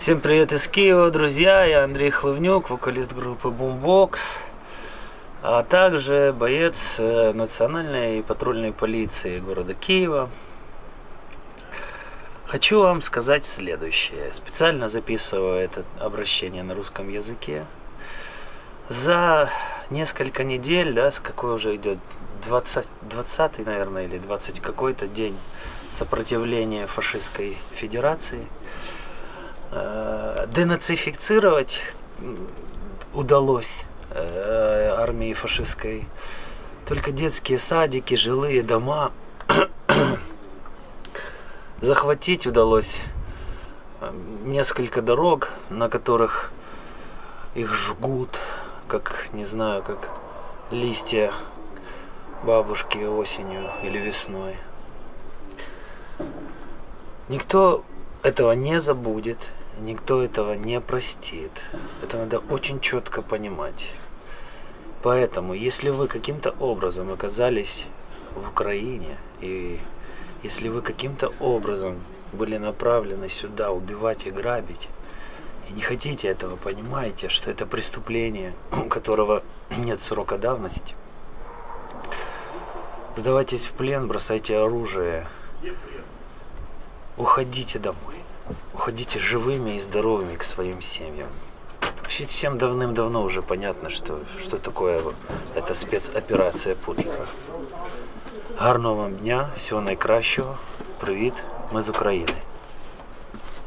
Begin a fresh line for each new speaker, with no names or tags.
Всем привет из Киева, друзья! Я Андрей Хлывнюк, вокалист группы Boombox, а также боец э, национальной патрульной полиции города Киева. Хочу вам сказать следующее. Специально записываю это обращение на русском языке. За несколько недель, да, с какой уже идет 20, 20 наверное, или 20 какой-то день сопротивления фашистской федерации – денацифицировать удалось э, армии фашистской только детские садики, жилые дома. Захватить удалось э, несколько дорог, на которых их жгут, как, не знаю, как листья бабушки осенью или весной. Никто этого не забудет, никто этого не простит. Это надо очень четко понимать. Поэтому, если вы каким-то образом оказались в Украине, и если вы каким-то образом были направлены сюда убивать и грабить, и не хотите этого, понимаете, что это преступление, у которого нет срока давности, сдавайтесь в плен, бросайте оружие, уходите домой уходите живыми и здоровыми к своим семьям. Всем давным-давно уже понятно, что, что такое эта спецоперация Путлера. Гарного вам дня, всього найкращого. Привіт, ми з України.